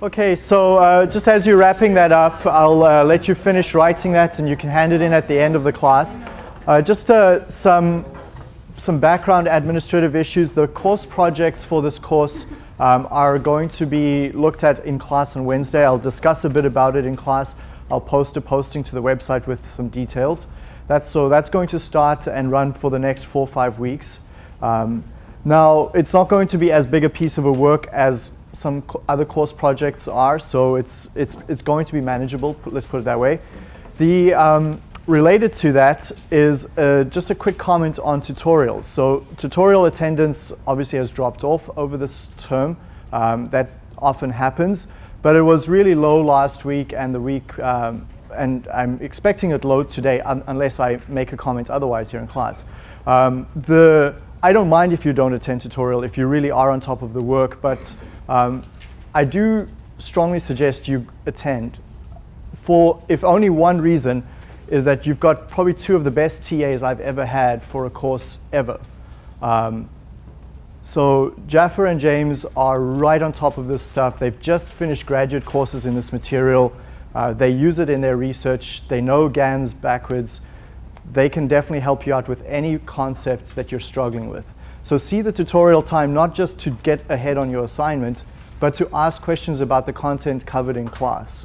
Okay, so uh, just as you're wrapping that up, I'll uh, let you finish writing that and you can hand it in at the end of the class. Uh, just uh, some, some background administrative issues. The course projects for this course um, are going to be looked at in class on Wednesday. I'll discuss a bit about it in class. I'll post a posting to the website with some details. That's, so that's going to start and run for the next four or five weeks. Um, now, it's not going to be as big a piece of a work as some other course projects are, so it's, it's, it's going to be manageable, let's put it that way. The, um, related to that is uh, just a quick comment on tutorials. So tutorial attendance obviously has dropped off over this term. Um, that often happens, but it was really low last week and the week, um, and I'm expecting it low today un unless I make a comment otherwise here in class. Um, the I don't mind if you don't attend tutorial if you really are on top of the work, but um, I do strongly suggest you attend for, if only one reason, is that you've got probably two of the best TAs I've ever had for a course ever. Um, so Jaffer and James are right on top of this stuff. They've just finished graduate courses in this material. Uh, they use it in their research. They know GAMS backwards they can definitely help you out with any concepts that you're struggling with. So see the tutorial time not just to get ahead on your assignment, but to ask questions about the content covered in class.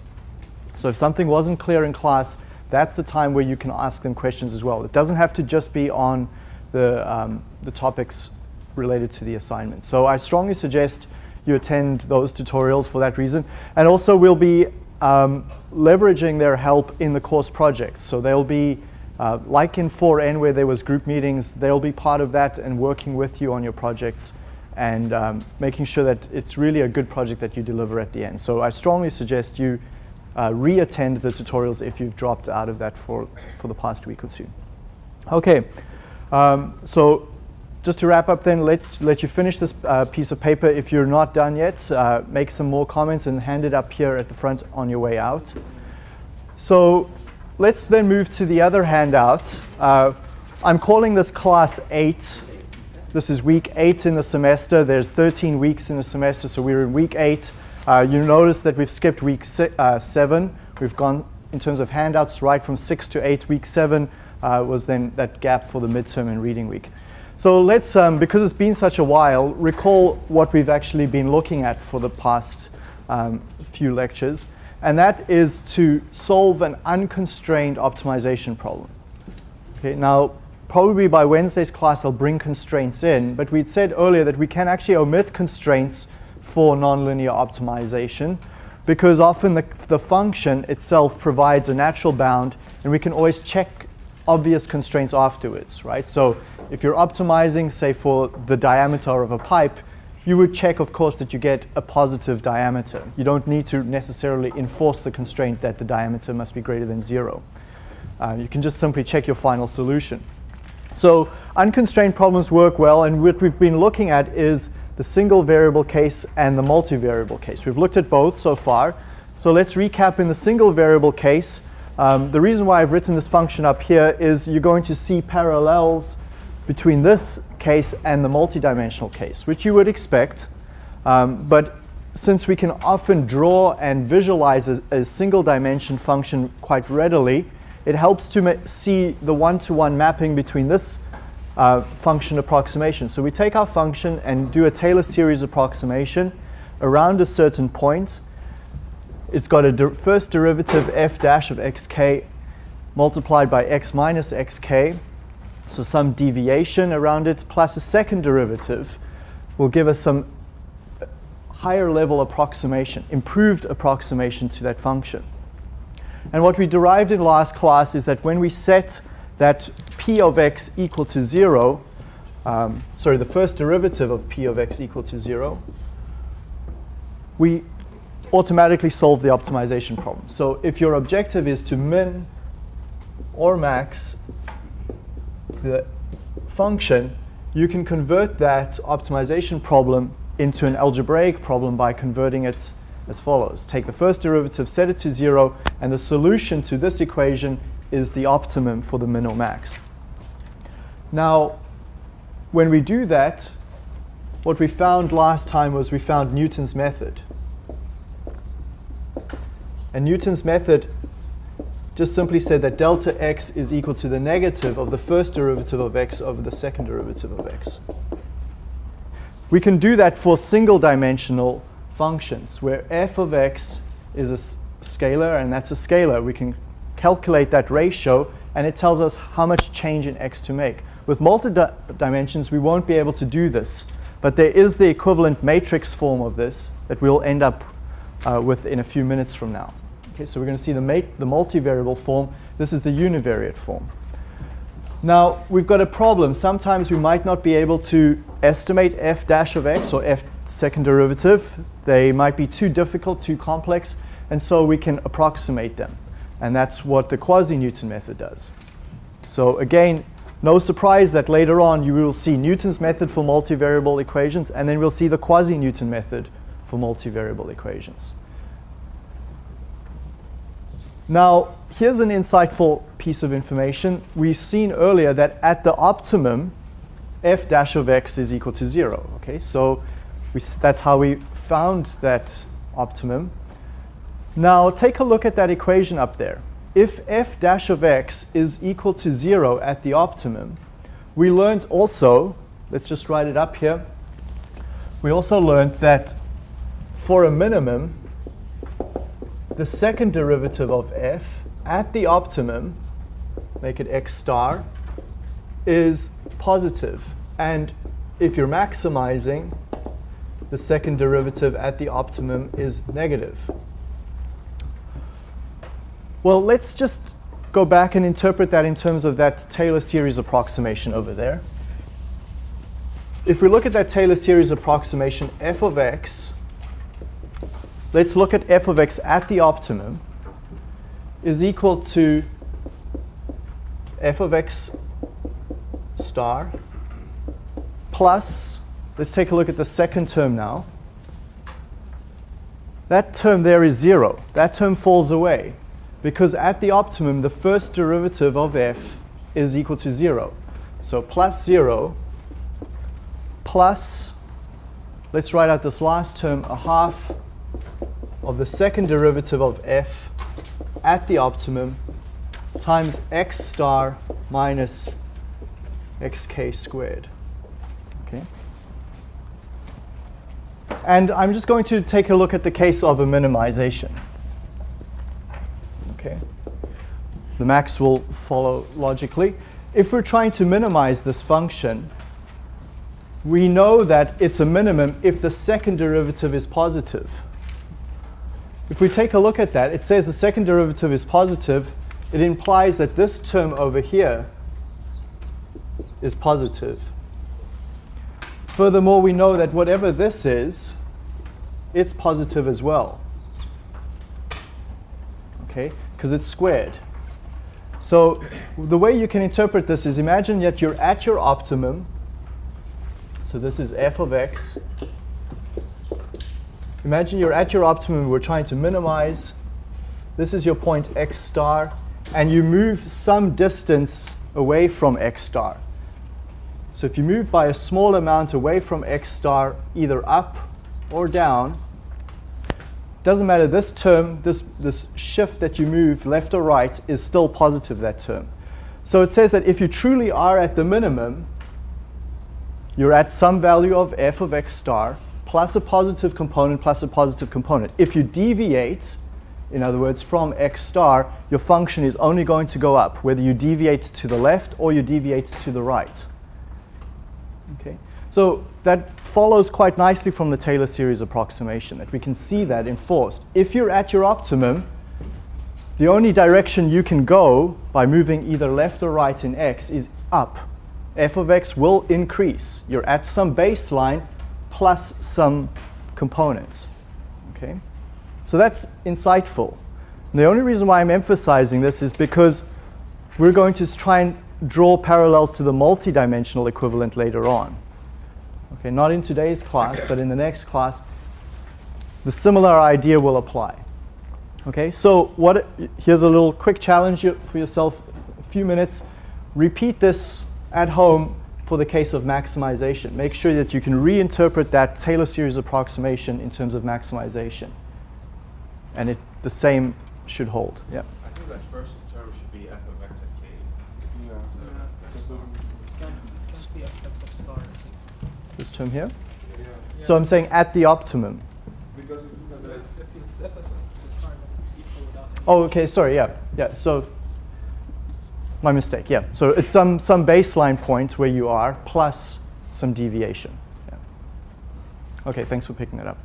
So if something wasn't clear in class, that's the time where you can ask them questions as well. It doesn't have to just be on the, um, the topics related to the assignment. So I strongly suggest you attend those tutorials for that reason. And also we'll be um, leveraging their help in the course project. So they'll be uh, like in 4N where there was group meetings, they'll be part of that and working with you on your projects and um, making sure that it's really a good project that you deliver at the end. So I strongly suggest you uh, re-attend the tutorials if you've dropped out of that for, for the past week or two. Okay, um, so just to wrap up then, let, let you finish this uh, piece of paper. If you're not done yet, uh, make some more comments and hand it up here at the front on your way out. So let's then move to the other handout. Uh, I'm calling this class 8. This is week 8 in the semester. There's 13 weeks in the semester, so we're in week 8. Uh, you notice that we've skipped week si uh, 7. We've gone, in terms of handouts, right from 6 to 8. Week 7 uh, was then that gap for the midterm and reading week. So let's, um, because it's been such a while, recall what we've actually been looking at for the past um, few lectures and that is to solve an unconstrained optimization problem. Okay, now, probably by Wednesday's class I'll bring constraints in, but we'd said earlier that we can actually omit constraints for nonlinear optimization because often the, the function itself provides a natural bound and we can always check obvious constraints afterwards, right? So if you're optimizing, say, for the diameter of a pipe, you would check, of course, that you get a positive diameter. You don't need to necessarily enforce the constraint that the diameter must be greater than zero. Uh, you can just simply check your final solution. So unconstrained problems work well, and what we've been looking at is the single variable case and the multivariable case. We've looked at both so far. So let's recap in the single variable case. Um, the reason why I've written this function up here is you're going to see parallels between this case and the multidimensional case, which you would expect. Um, but since we can often draw and visualize a, a single dimension function quite readily, it helps to see the one-to-one -one mapping between this uh, function approximation. So we take our function and do a Taylor series approximation around a certain point. It's got a first derivative f dash of xk multiplied by x minus xk so some deviation around it plus a second derivative will give us some higher level approximation, improved approximation to that function. And what we derived in last class is that when we set that p of x equal to 0, um, sorry, the first derivative of p of x equal to 0, we automatically solve the optimization problem. So if your objective is to min or max the function, you can convert that optimization problem into an algebraic problem by converting it as follows. Take the first derivative, set it to zero, and the solution to this equation is the optimum for the min or max. Now, when we do that, what we found last time was we found Newton's method. And Newton's method just simply said that delta x is equal to the negative of the first derivative of x over the second derivative of x. We can do that for single dimensional functions where f of x is a scalar and that's a scalar. We can calculate that ratio and it tells us how much change in x to make. With multi-dimensions, we won't be able to do this, but there is the equivalent matrix form of this that we'll end up uh, with in a few minutes from now. Okay, so we're going to see the, the multivariable form. This is the univariate form. Now, we've got a problem. Sometimes we might not be able to estimate f dash of x or f second derivative. They might be too difficult, too complex, and so we can approximate them. And that's what the quasi-Newton method does. So again, no surprise that later on you will see Newton's method for multivariable equations, and then we'll see the quasi-Newton method for multivariable equations. Now, here's an insightful piece of information. We've seen earlier that at the optimum, f dash of x is equal to 0. Okay, so we, that's how we found that optimum. Now, take a look at that equation up there. If f dash of x is equal to 0 at the optimum, we learned also, let's just write it up here, we also learned that for a minimum, the second derivative of f at the optimum, make it x star, is positive. And if you're maximizing, the second derivative at the optimum is negative. Well, let's just go back and interpret that in terms of that Taylor series approximation over there. If we look at that Taylor series approximation, f of x let's look at f of x at the optimum is equal to f of x star plus, let's take a look at the second term now. That term there is 0. That term falls away because at the optimum, the first derivative of f is equal to 0. So plus 0 plus, let's write out this last term, a half of the second derivative of f at the optimum times x star minus xk squared. Okay. And I'm just going to take a look at the case of a minimization. Okay. The max will follow logically. If we're trying to minimize this function, we know that it's a minimum if the second derivative is positive. If we take a look at that, it says the second derivative is positive. It implies that this term over here is positive. Furthermore, we know that whatever this is, it's positive as well. Okay, because it's squared. So the way you can interpret this is imagine that you're at your optimum. So this is f of x Imagine you're at your optimum, we're trying to minimize. This is your point x star, and you move some distance away from x star. So if you move by a small amount away from x star, either up or down, doesn't matter, this term, this, this shift that you move left or right is still positive, that term. So it says that if you truly are at the minimum, you're at some value of f of x star, plus a positive component plus a positive component. If you deviate, in other words, from x star, your function is only going to go up, whether you deviate to the left or you deviate to the right. Okay, So that follows quite nicely from the Taylor series approximation, that we can see that enforced. If you're at your optimum, the only direction you can go by moving either left or right in x is up. f of x will increase. You're at some baseline, plus some components. Okay? So that's insightful. And the only reason why I'm emphasizing this is because we're going to try and draw parallels to the multidimensional equivalent later on. Okay, not in today's class, but in the next class, the similar idea will apply. Okay, so what, here's a little quick challenge for yourself, a few minutes. Repeat this at home for the case of maximization. Make sure that you can reinterpret that Taylor series approximation in terms of maximization. And it the same should hold. Yeah. I think that first term should be f of x at k. Yeah. So that's Can't, can't f of star. This term here. Yeah. So I'm saying at the optimum. Because if you look But at if the if it's f of x star, but it's equal without. Oh, okay, sorry, yeah, yeah, so, my mistake, yeah. So it's some, some baseline point where you are plus some deviation. Yeah. Okay, thanks for picking that up.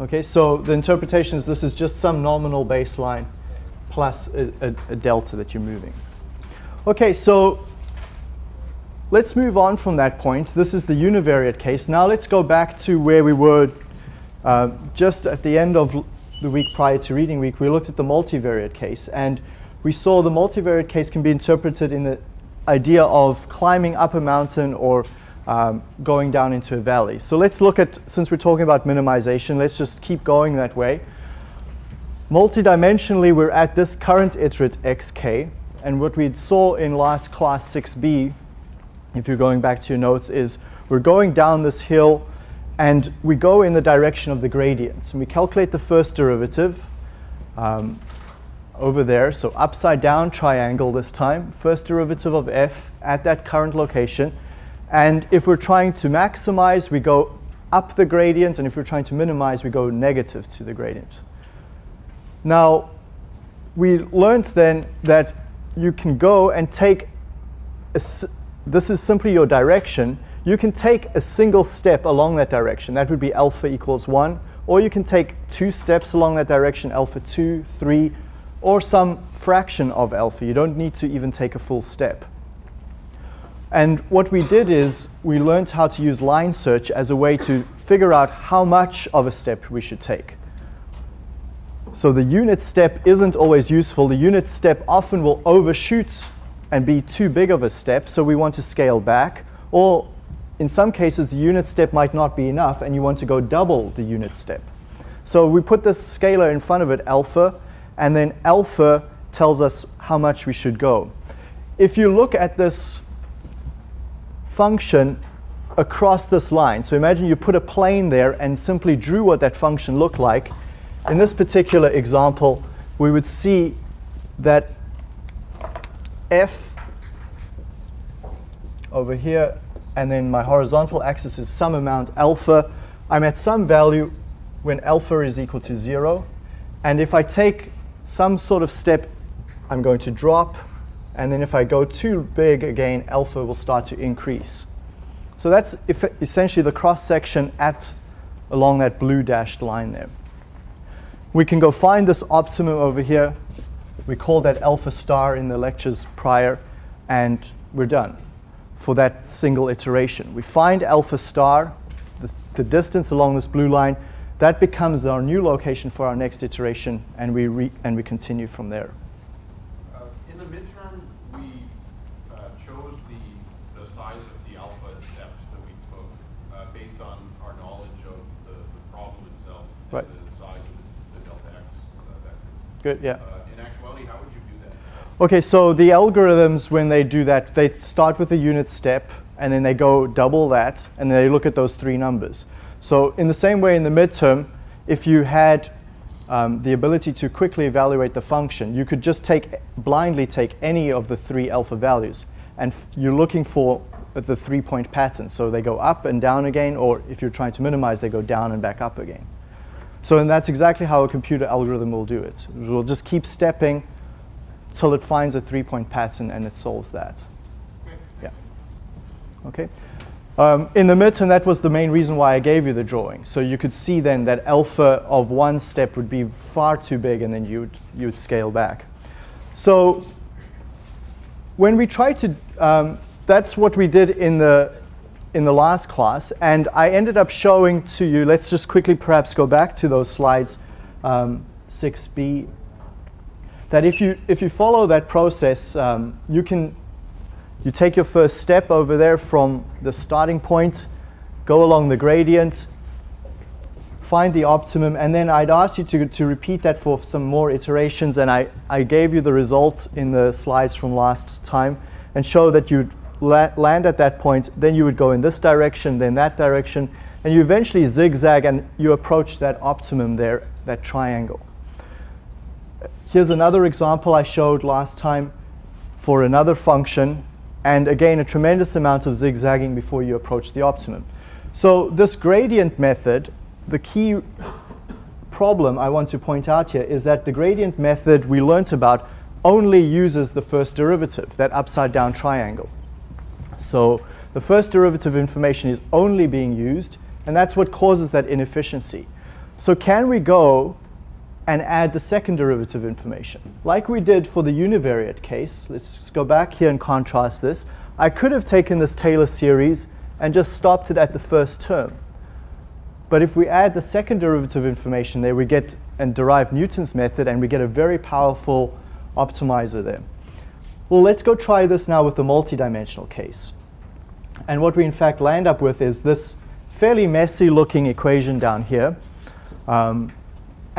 Okay, so the interpretation is this is just some nominal baseline plus a, a, a delta that you're moving. Okay, so let's move on from that point. This is the univariate case. Now let's go back to where we were uh, just at the end of the week prior to reading week. We looked at the multivariate case, and we saw the multivariate case can be interpreted in the idea of climbing up a mountain or um, going down into a valley. So let's look at, since we're talking about minimization, let's just keep going that way. Multidimensionally, we're at this current iterate xk, and what we saw in last class 6b, if you're going back to your notes, is we're going down this hill and we go in the direction of the gradients. And we calculate the first derivative um, over there, so upside down triangle this time, first derivative of f at that current location. And if we're trying to maximize, we go up the gradient, and if we're trying to minimize, we go negative to the gradient. Now, we learned then that you can go and take, a this is simply your direction, you can take a single step along that direction. That would be alpha equals 1. Or you can take two steps along that direction, alpha 2, 3, or some fraction of alpha. You don't need to even take a full step. And what we did is we learned how to use line search as a way to figure out how much of a step we should take. So the unit step isn't always useful. The unit step often will overshoot and be too big of a step, so we want to scale back. Or in some cases, the unit step might not be enough, and you want to go double the unit step. So we put this scalar in front of it, alpha, and then alpha tells us how much we should go. If you look at this function across this line, so imagine you put a plane there and simply drew what that function looked like, in this particular example, we would see that f over here, and then my horizontal axis is some amount alpha. I'm at some value when alpha is equal to 0. And if I take some sort of step, I'm going to drop. And then if I go too big again, alpha will start to increase. So that's essentially the cross section at along that blue dashed line there. We can go find this optimum over here. We call that alpha star in the lectures prior, and we're done for that single iteration. We find alpha star, the, the distance along this blue line, that becomes our new location for our next iteration, and we, re, and we continue from there. Uh, In the midterm, we uh, chose the, the size of the alpha steps that we took uh, based on our knowledge of the, the problem itself Right. and the size of the, delta x uh, vector. Good, yeah. Uh, In actuality, how would you do that? Okay, so the algorithms, when they do that, they start with a unit step, and then they go double that, and they look at those three numbers. So in the same way in the midterm, if you had um, the ability to quickly evaluate the function, you could just take blindly take any of the three alpha values, and you're looking for the three-point pattern. So they go up and down again, or if you're trying to minimize, they go down and back up again. So and that's exactly how a computer algorithm will do it. It will just keep stepping till it finds a three-point pattern and it solves that. Yeah. Okay. Um, in the midterm, that was the main reason why I gave you the drawing. So you could see then that alpha of one step would be far too big, and then you would, you would scale back. So when we try to, um, that's what we did in the in the last class, and I ended up showing to you. Let's just quickly, perhaps, go back to those slides, um, 6b. That if you if you follow that process, um, you can you take your first step over there from the starting point, go along the gradient, find the optimum, and then I'd ask you to, to repeat that for some more iterations, and I, I gave you the results in the slides from last time, and show that you'd la land at that point, then you would go in this direction, then that direction, and And you eventually zigzag and you approach that optimum there, that triangle. Here's another example I showed last time for another function. And again, a tremendous amount of zigzagging before you approach the optimum. So this gradient method, the key problem I want to point out here is that the gradient method we learnt about only uses the first derivative, that upside down triangle. So the first derivative information is only being used, and that's what causes that inefficiency. So can we go and add the second derivative information? Like we did for the univariate case, let's just go back here and contrast this. I could have taken this Taylor series and just stopped it at the first term. But if we add the second derivative information there, we get and derive Newton's method, and we get a very powerful optimizer there. Well, let's go try this now with the multidimensional case. And what we in fact land up with is this fairly messy looking equation down here. Um,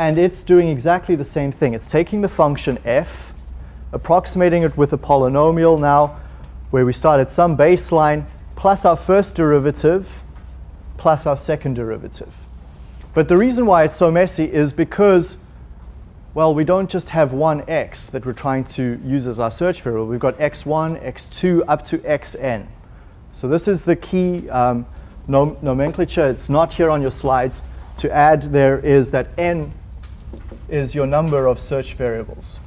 and it's doing exactly the same thing. It's taking the function f, approximating it with a polynomial now, where we start at some baseline, plus our first derivative, plus our second derivative. But the reason why it's so messy is because, well, we don't just have one x that we're trying to use as our search variable. We've got x1, x2, up to xn. So this is the key um, nom nomenclature. It's not here on your slides. To add there is that n is your number of search variables.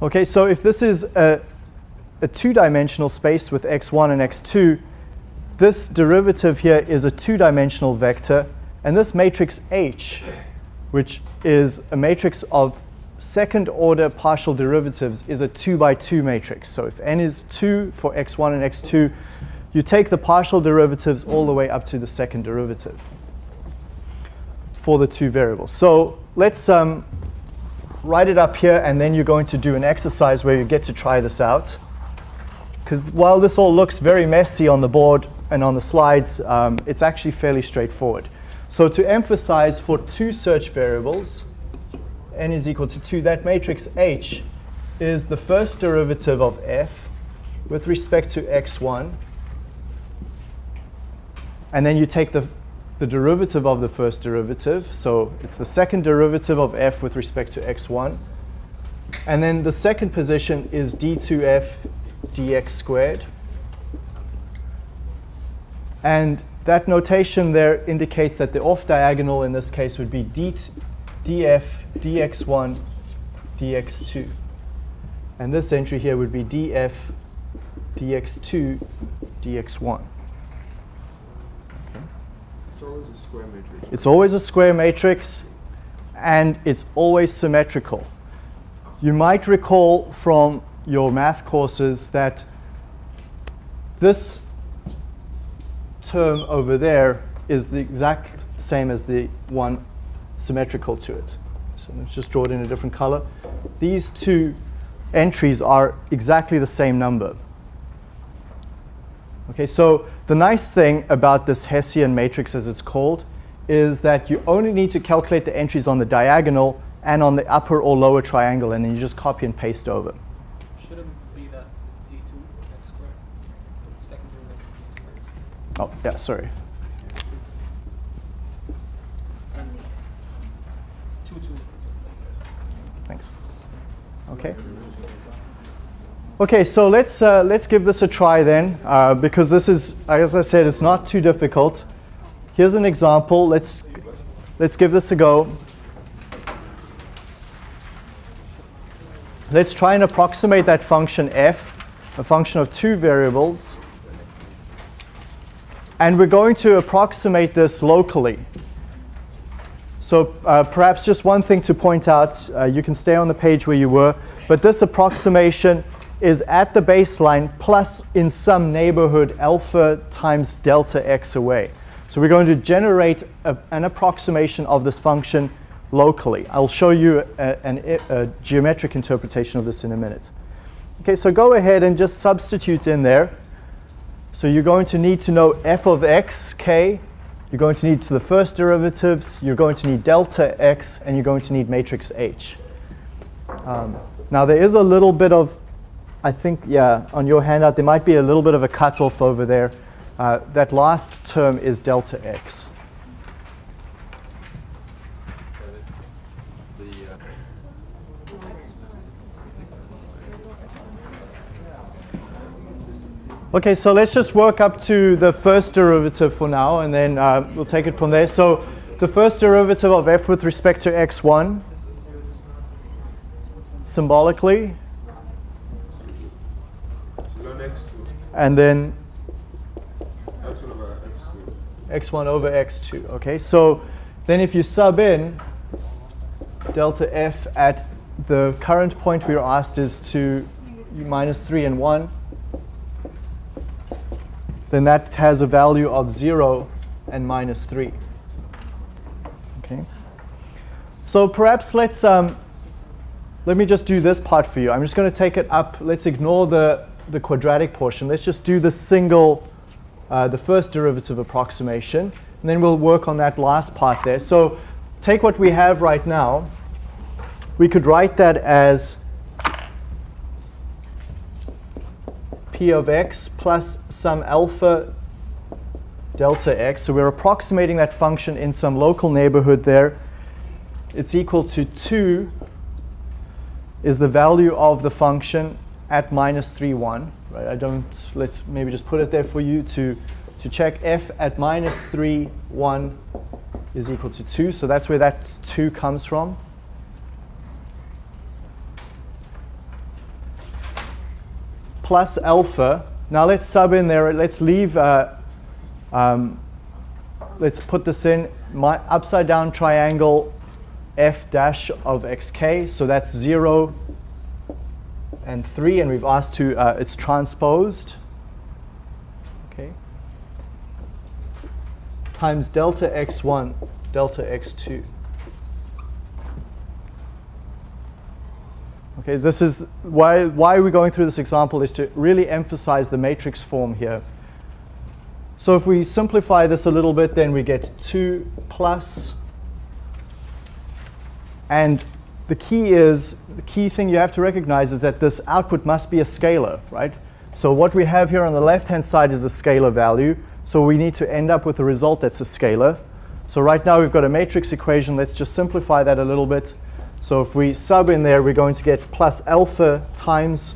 Okay, so if this is a, a two-dimensional space with x1 and x2, this derivative here is a two-dimensional vector, and this matrix H, which is a matrix of second-order partial derivatives, is a 2 by 2 matrix. So if n is 2 for x1 and x2, you take the partial derivatives all the way up to the second derivative for the two variables. So let's um, write it up here, and then you're going to do an exercise where you get to try this out. Because while this all looks very messy on the board and on the slides, um, it's actually fairly straightforward. So to emphasize for two search variables, n is equal to 2, that matrix H is the first derivative of f with respect to x1. And then you take the the derivative of the first derivative. So it's the second derivative of f with respect to x1. And then the second position is d2f dx squared. And that notation there indicates that the off diagonal in this case would be d df dx1 dx2. And this entry here would be df dx2 dx1. It's always a square matrix. It's always a square matrix, and it's always symmetrical. You might recall from your math courses that this term over there is the exact same as the one symmetrical to it. So let's just draw it in a different color. These two entries are exactly the same number. Okay, so the nice thing about this Hessian matrix, as it's called, is that you only need to calculate the entries on the diagonal and on the upper or lower triangle, and then you just copy and paste over. Shouldn't be that d2 x squared. Second derivative. Oh, yeah, sorry. And 2 2. Thanks. Okay. Okay, so let's, uh, let's give this a try then, uh, because this is, as I said, it's not too difficult. Here's an example. Let's, let's give this a go. Let's try and approximate that function f, a function of two variables. And we're going to approximate this locally. So uh, perhaps just one thing to point out, uh, you can stay on the page where you were, but this approximation is at the baseline plus in some neighborhood alpha times delta x away. So we're going to generate a, an approximation of this function locally. I'll show you a, an, a geometric interpretation of this in a minute. Okay, so go ahead and just substitute in there. So you're going to need to know f of x, k. You're going to need to the first derivatives. You're going to need delta x, and you're going to need matrix H. Um, Now there is a little bit of, I think, yeah, on your handout there might be a little bit of a cutoff over there. Uh, that last term is delta x. Okay, so let's just work up to the first derivative for now, and then uh, we'll take it from there. So the first derivative of f with respect to x1, symbolically, and then X1 over x2. x1 over x2. Okay, so then if you sub in delta f at the current point we were asked is to minus 3 and 1, then that has a value of 0 and minus 3. Okay. So perhaps let's um, let me just do this part for you. I'm just going to take it up. Let's ignore the the quadratic portion. Let's just do the single, uh, the first derivative approximation, and then we'll work on that last part there. So take what we have right now. We could write that as p of x plus some alpha delta x. So we're approximating that function in some local neighborhood there. It's equal to 2 is the value of the function at minus 3, 1. Right? I don't, let's maybe just put it there for you to, to check f at minus 3, 1 is equal to 2. So that's where that 2 comes from. Plus alpha. Now let's sub in there. Let's leave, uh, um, let's put this in my upside down triangle f dash of xk. So that's 0 and 3. And we've asked to, uh, it's transposed. Okay. Times delta x1, delta x2. Okay, this is why, why we're going through this example is to really emphasize the matrix form here. So if we simplify this a little bit, then we get 2 plus. and the key is, the key thing you have to recognize is that this output must be a scalar, right? So what we have here on the left-hand side is a scalar value, so we need to end up with a result that's a scalar. So right now we've got a matrix equation. Let's just simplify that a little bit. So if we sub in there, we're going to get plus alpha times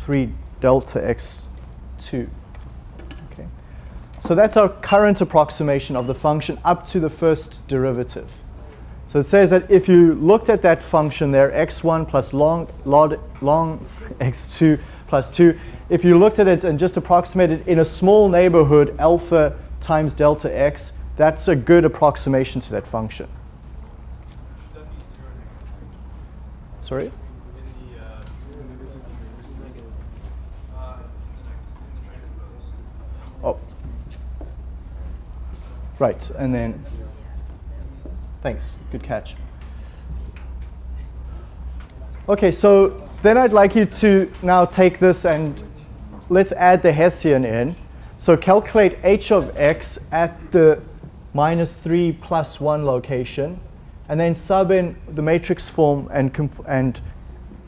3 delta x2. Okay. So that's our current approximation of the function up to the first derivative. So it says that if you looked at that function there, x1 plus long, log, long x2 plus 2, if you looked at it and just approximated in a small neighborhood alpha times delta x, that's a good approximation to that function. Should that be zero negative? Sorry? Uh, the next, in the transpose. Oh. Right, and then, thanks, good catch. Okay, so then I'd like you to now take this and let's add the Hessian in. So calculate h of x at the minus 3 plus 1 location, and then sub in the matrix form and, comp- and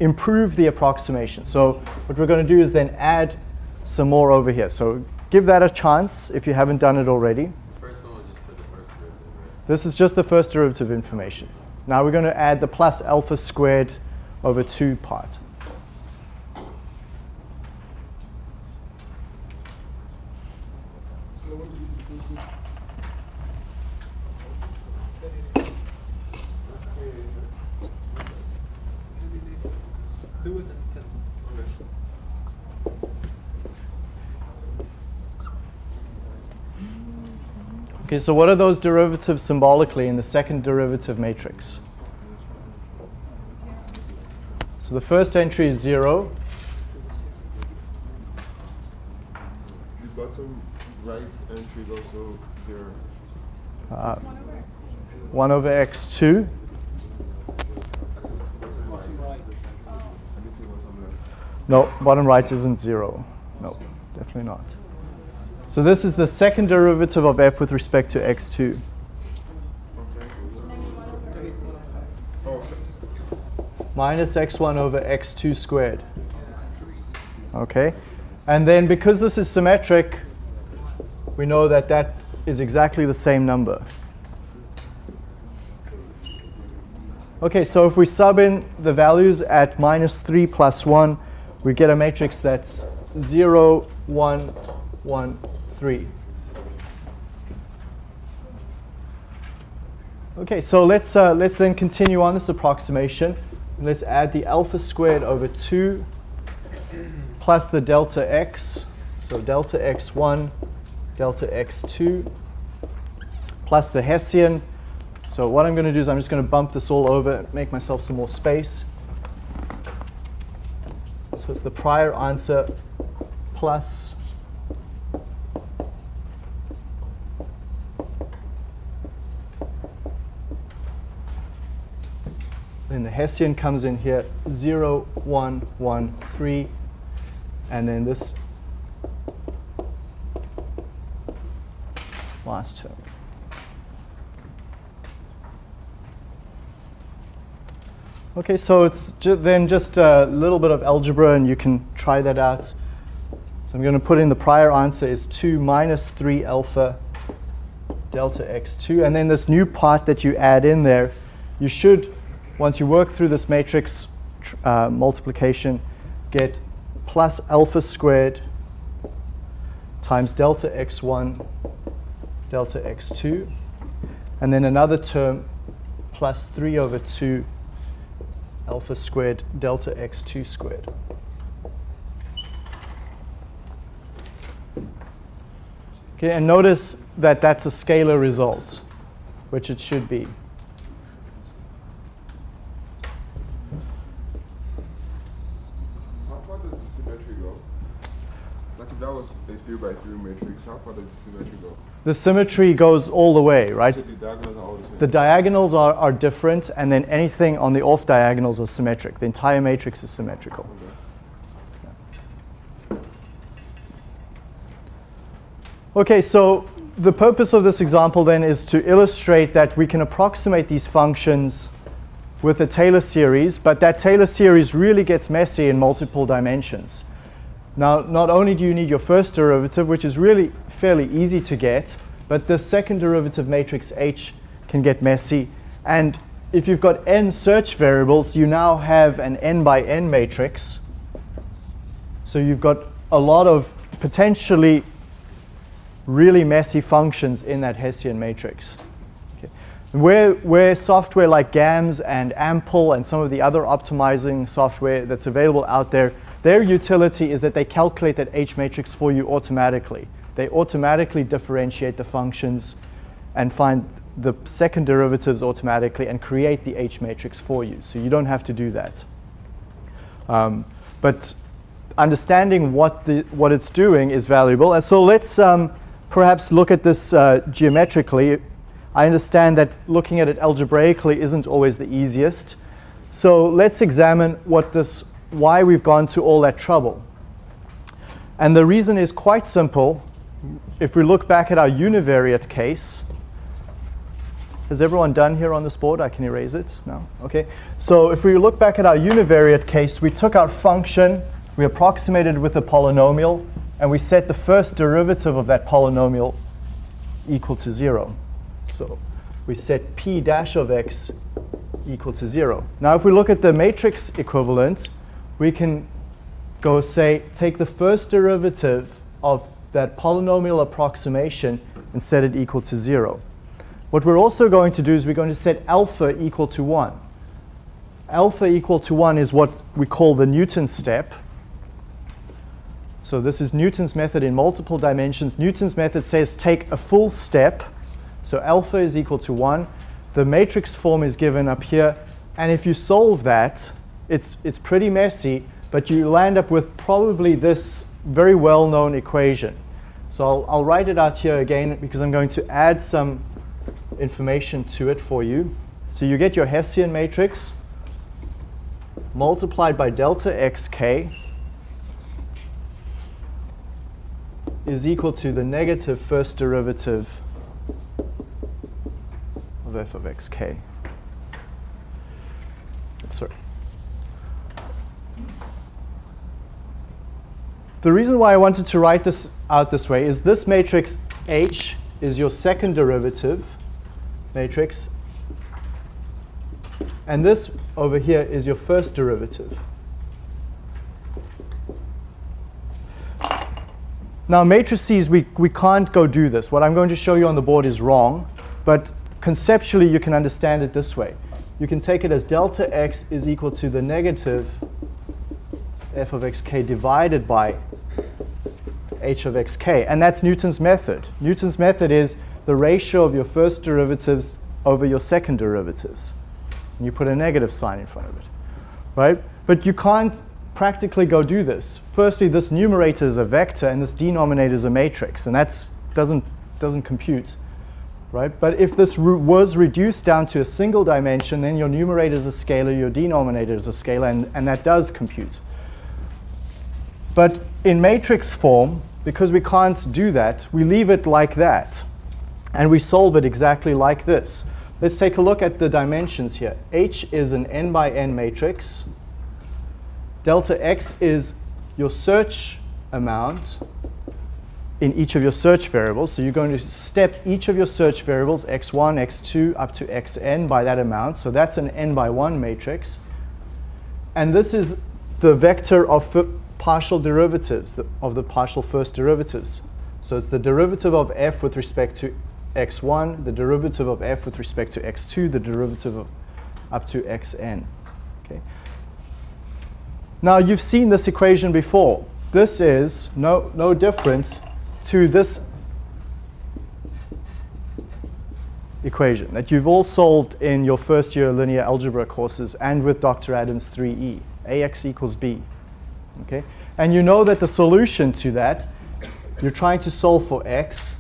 improve the approximation. So what we're going to do is then add some more over here. So give that a chance if you haven't done it already. First one was just for the first derivative, right? This is just the first derivative information. Now we're going to add the plus alpha squared over 2 part. Do it and tell. Okay, so what are those derivatives symbolically in the second derivative matrix? So the first entry is 0. The bottom right entry is also 0. Uh, 1 over x2. Bottom right. I guess it was on left. No, bottom right isn't 0. No, definitely not. So this is the second derivative of f with respect to x2. Okay. Oh, so minus x1 over x2 squared. Okay? And then because this is symmetric, we know that that is exactly the same number. Okay, so if we sub in the values at minus 3 plus 1, we get a matrix that's 0, 1, 1, 3. Okay, so let's, uh, let's then continue on this approximation. Let's add the alpha squared over 2 plus the delta x. So delta x1, delta x2, plus the Hessian. So what I'm going to do is I'm just going to bump this all over, make myself some more space. So it's the prior answer plus Then the Hessian comes in here, 0, 1, 1, 3. And then this last term. Okay, so it's ju then just a little bit of algebra, and you can try that out. So I'm going to put in the prior answer is 2 minus 3 alpha delta x2. And then this new part that you add in there, you should once you work through this matrix uh, multiplication, get plus alpha squared times delta x1 delta x2, and then another term plus 3 over 2 alpha squared delta x2 squared. Okay, and notice that that's a scalar result, which it should be. that was a 3 by 3 matrix, how far does the symmetry go? The symmetry goes all the way, right? So the diagonals are all the same? The diagonals are, are different, and then anything on the off diagonals are symmetric. The entire matrix is symmetrical. Okay. okay, so the purpose of this example then is to illustrate that we can approximate these functions with a Taylor series, but that Taylor series really gets messy in multiple dimensions. Now, not only do you need your first derivative, which is really fairly easy to get, but the second derivative matrix H can get messy. And if you've got n search variables, you now have an n by n matrix. So you've got a lot of potentially really messy functions in that Hessian matrix. Okay. Where, where software like GAMS and AMPL and some of the other optimizing software that's available out there their utility is that they calculate that H matrix for you automatically. They automatically differentiate the functions and find the second derivatives automatically and create the H matrix for you. So you don't have to do that. Um, but understanding what, the, what it's doing is valuable. And so let's um, perhaps look at this uh, geometrically. I understand that looking at it algebraically isn't always the easiest. So let's examine what this why we've gone to all that trouble. And the reason is quite simple. If we look back at our univariate case, has everyone done here on this board? I can erase it. No? Okay. So if we look back at our univariate case, we took our function, we approximated with a polynomial, and we set the first derivative of that polynomial equal to 0. So we set p dash of x equal to 0. Now if we look at the matrix equivalent, we can go say, take the first derivative of that polynomial approximation and set it equal to 0. What we're also going to do is we're going to set alpha equal to 1. Alpha equal to 1 is what we call the Newton step. So this is Newton's method in multiple dimensions. Newton's method says take a full step. So alpha is equal to 1. The matrix form is given up here. And if you solve that, it's, it's pretty messy, but you land up with probably this very well-known equation. So I'll, I'll write it out here again because I'm going to add some information to it for you. So you get your Hessian matrix multiplied by delta xk is equal to the negative first derivative of f of xk. Sorry. The reason why I wanted to write this out this way is this matrix H is your second derivative matrix, and this over here is your first derivative. Now matrices, we, we can't go do this. What I'm going to show you on the board is wrong, but conceptually you can understand it this way. You can take it as delta x is equal to the negative f of xk divided by h of xk. And that's Newton's method. Newton's method is the ratio of your first derivatives over your second derivatives. And you put a negative sign in front of it, right? But you can't practically go do this. Firstly, this numerator is a vector and this denominator is a matrix, and that doesn't, doesn't compute, right? But if this was reduced down to a single dimension, then your numerator is a scalar, your denominator is a scalar, and, and that does compute. But in matrix form, because we can't do that, we leave it like that. And we solve it exactly like this. Let's take a look at the dimensions here. H is an n by n matrix. Delta x is your search amount in each of your search variables. So you're going to step each of your search variables, x1, x2, up to xn by that amount. So that's an n by 1 matrix. And this is the vector of partial derivatives, of the partial first derivatives. So it's the derivative of f with respect to x1, the derivative of f with respect to x2, the derivative of up to xn. Okay. Now you've seen this equation before. This is no, no different to this equation that you've all solved in your first year linear algebra courses and with Dr. Adams 3e, ax equals b. Okay? And you know that the solution to that, you're trying to solve for x,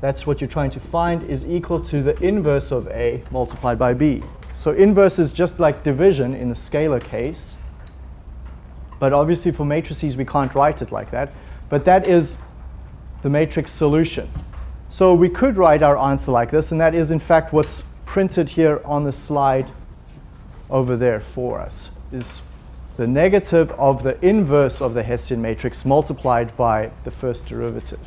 that's what you're trying to find, is equal to the inverse of a multiplied by b. So inverse is just like division in the scalar case. But obviously for matrices, we can't write it like that. But that is the matrix solution. So we could write our answer like this, and that is in fact what's printed here on the slide over there for us, is the negative of the inverse of the Hessian matrix multiplied by the first derivative.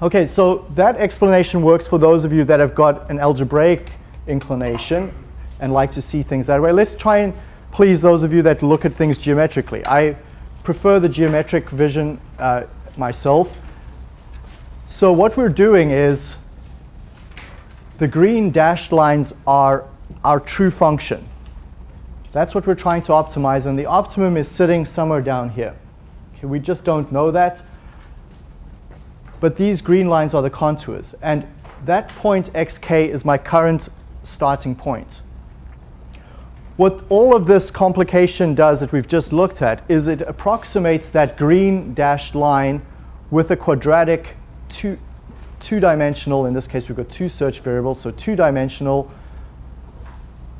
Okay, so that explanation works for those of you that have got an algebraic inclination and like to see things that way. Let's try and please those of you that look at things geometrically. I prefer the geometric vision uh, myself. So what we're doing is the green dashed lines are our true function. That's what we're trying to optimize, and the optimum is sitting somewhere down here. Okay, we just don't know that. But these green lines are the contours, and that point xk is my current starting point. What all of this complication does that we've just looked at is it approximates that green dashed line with a quadratic two, two-dimensional, in this case we've got two search variables, so two-dimensional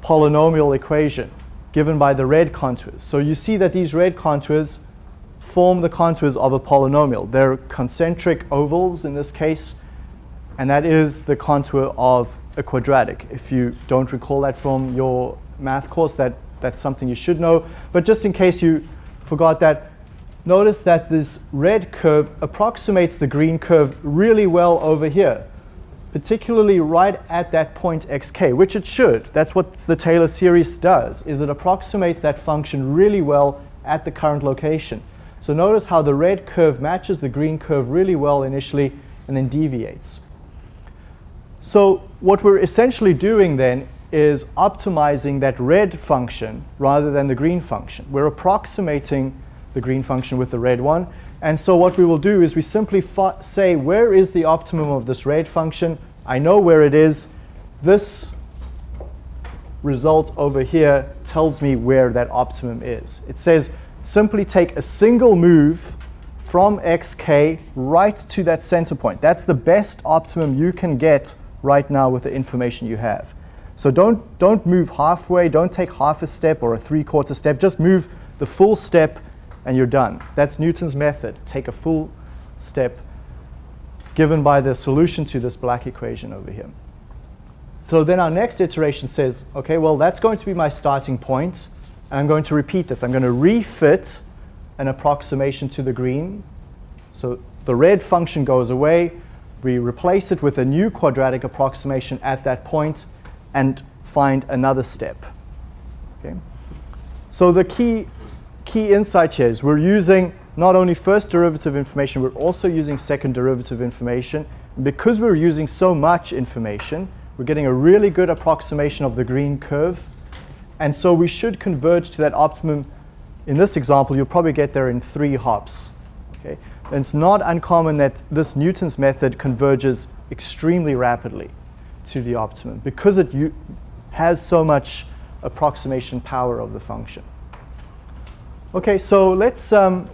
polynomial equation given by the red contours. So you see that these red contours form the contours of a polynomial. They're concentric ovals in this case, and that is the contour of a quadratic. If you don't recall that from your math course, that, that's something you should know. But just in case you forgot that, notice that this red curve approximates the green curve really well over here particularly right at that point xk, which it should. That's what the Taylor series does, is it approximates that function really well at the current location. So notice how the red curve matches the green curve really well initially and then deviates. So what we're essentially doing then is optimizing that red function rather than the green function. We're approximating the green function with the red one and so what we will do is we simply say, where is the optimum of this rate function? I know where it is. This result over here tells me where that optimum is. It says, simply take a single move from xk right to that center point. That's the best optimum you can get right now with the information you have. So don't, don't move halfway, don't take half a step or a three-quarter step, just move the full step and you're done. That's Newton's method. Take a full step given by the solution to this black equation over here. So then our next iteration says, okay, well, that's going to be my starting point, and I'm going to repeat this. I'm going to refit an approximation to the green. So the red function goes away. We replace it with a new quadratic approximation at that point and find another step. Okay? So the key, key insight here is we're using not only first derivative information, we're also using second derivative information. And because we're using so much information, we're getting a really good approximation of the green curve. And so we should converge to that optimum. In this example, you'll probably get there in three hops. Okay? And it's not uncommon that this Newton's method converges extremely rapidly to the optimum because it has so much approximation power of the function. Okay, so let's um,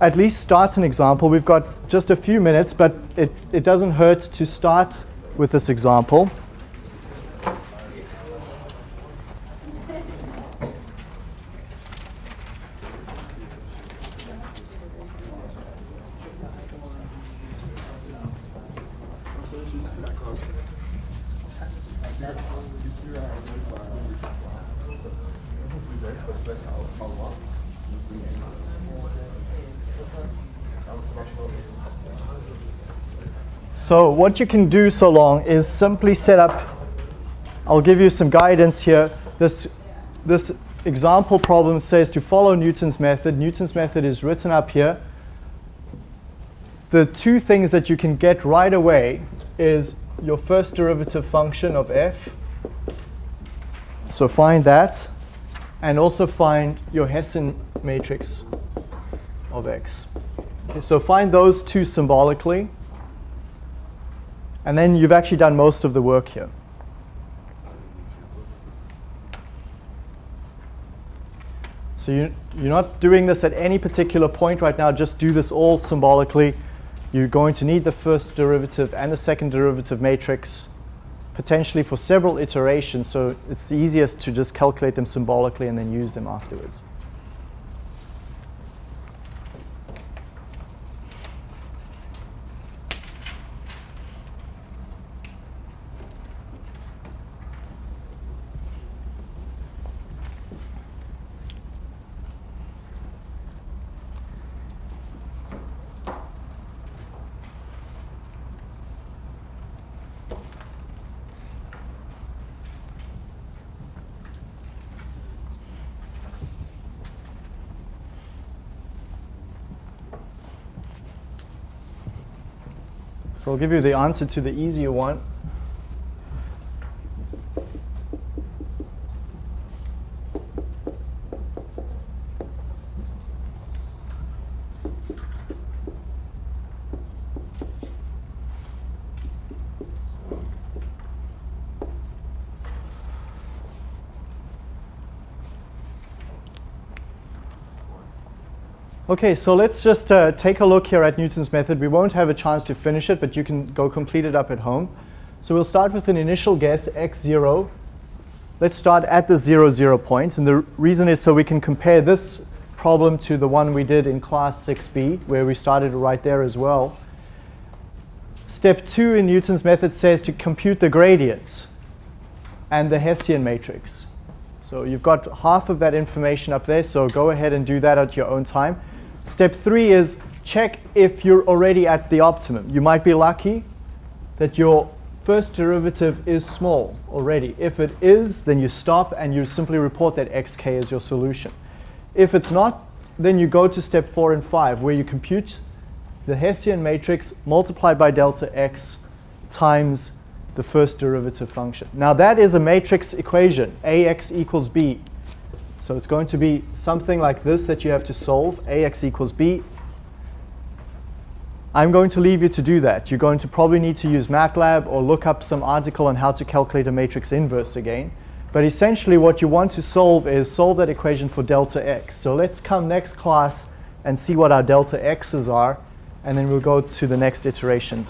at least start an example. We've got just a few minutes, but it, it doesn't hurt to start with this example. So what you can do so long is simply set up, I'll give you some guidance here. This, this example problem says to follow Newton's method. Newton's method is written up here. The two things that you can get right away is your first derivative function of f. So find that. And also find your Hessian matrix of x. Okay, so find those two symbolically. And then you've actually done most of the work here. So you, you're not doing this at any particular point right now. Just do this all symbolically. You're going to need the first derivative and the second derivative matrix potentially for several iterations. So it's easiest to just calculate them symbolically and then use them afterwards. Give you the answer to the easier one. Okay, so let's just uh, take a look here at Newton's method. We won't have a chance to finish it, but you can go complete it up at home. So we'll start with an initial guess, x0. Let's start at the 0, 0 point. And the reason is so we can compare this problem to the one we did in class 6b, where we started right there as well. Step 2 in Newton's method says to compute the gradients and the Hessian matrix. So you've got half of that information up there, so go ahead and do that at your own time. Step three is check if you're already at the optimum. You might be lucky that your first derivative is small already. If it is, then you stop and you simply report that xk is your solution. If it's not, then you go to step four and five, where you compute the Hessian matrix multiplied by delta x times the first derivative function. Now that is a matrix equation, ax equals b. So it's going to be something like this that you have to solve, ax equals b. I'm going to leave you to do that. You're going to probably need to use MATLAB or look up some article on how to calculate a matrix inverse again. But essentially what you want to solve is solve that equation for delta x. So let's come next class and see what our delta x's are, and then we'll go to the next iteration.